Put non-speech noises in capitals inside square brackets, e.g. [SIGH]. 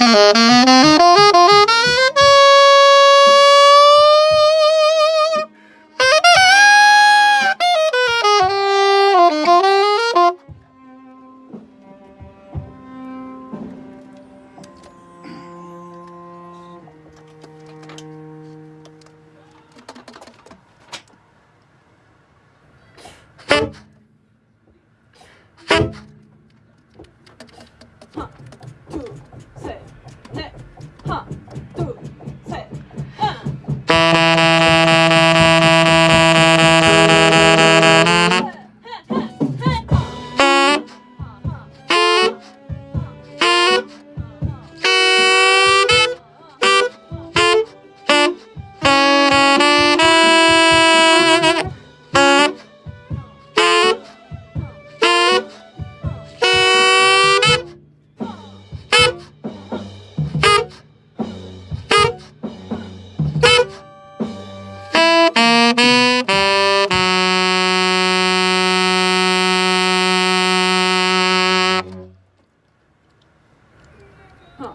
oh [LAUGHS] 哼